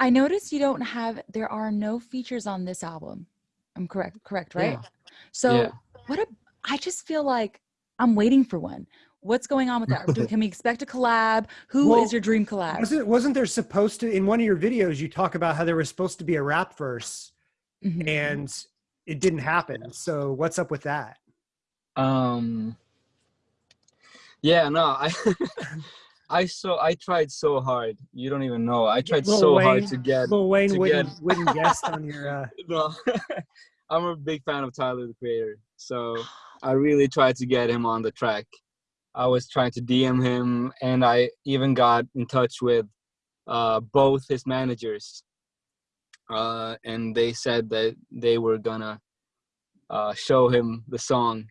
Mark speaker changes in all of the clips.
Speaker 1: I noticed you don't have. There are no features on this album. I'm correct. Correct, right?
Speaker 2: Yeah.
Speaker 1: So
Speaker 2: Yeah.
Speaker 1: what a. I just feel like I'm waiting for one. What's going on with that? Do, can we expect a collab? Who is
Speaker 3: Well,
Speaker 1: your dream collab?
Speaker 3: Wasn't wasn't there supposed to in one of your videos you talk about how there was supposed to be a rap verse
Speaker 1: Mhm.
Speaker 3: and it didn't happen. So what's up with that?
Speaker 2: Um. Yeah, no, I, I so I tried so hard. You don't even know. I tried
Speaker 3: Lil
Speaker 2: so
Speaker 3: Wayne-
Speaker 2: hard to get.
Speaker 3: Lil Wayne
Speaker 2: to
Speaker 3: wouldn't
Speaker 2: get-
Speaker 3: wouldn't guest on your uh
Speaker 2: No, I'm a big fan of Tyler the Creator, so I really tried to get him on the track. I was trying to DM him, and I even got in touch with uh, both his managers, uh, and they said that they were gonna uh, show him the song.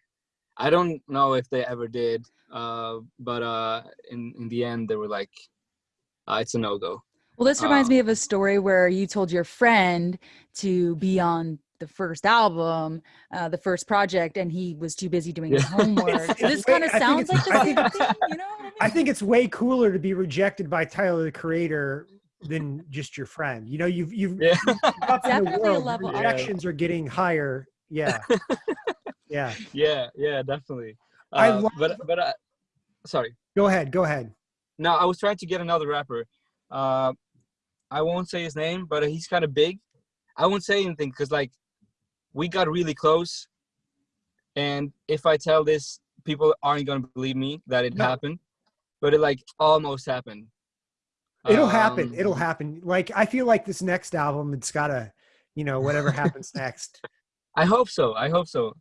Speaker 2: I don't know if they ever did, uh, but uh, in in the end, they were like, uh, "It's a no go."
Speaker 1: Well, this reminds
Speaker 2: Um,
Speaker 1: me of a story where you told your friend to be on the first album, uh, the first project, and he was too busy doing his homework. So this kind of
Speaker 3: I think
Speaker 1: sounds like
Speaker 3: it's-
Speaker 1: the
Speaker 3: I
Speaker 1: same
Speaker 3: think-
Speaker 1: thing. You know I mean?
Speaker 3: I think it's way cooler to be rejected by Tyler the Creator than just your friend. You know, you've you've
Speaker 2: Yeah.
Speaker 3: up in the
Speaker 1: Definitely a
Speaker 3: world,
Speaker 1: level up.
Speaker 3: rejections are getting higher. Yeah. Yeah.
Speaker 2: yeah, yeah, definitely.
Speaker 3: I
Speaker 2: Uh,
Speaker 3: love-
Speaker 2: but but uh, sorry.
Speaker 3: Go ahead. Go ahead.
Speaker 2: No, I was trying to get another rapper. Uh, I won't say his name, but he's kind of big. I won't say anything because like we got really close, and if I tell this, people aren't gonna believe me that it
Speaker 3: No.
Speaker 2: happened, but it like almost happened.
Speaker 3: It'll happen.
Speaker 2: Um,
Speaker 3: It'll happen. Like I feel like this next album, it's gotta, you know, whatever happens next.
Speaker 2: I hope so. I hope so.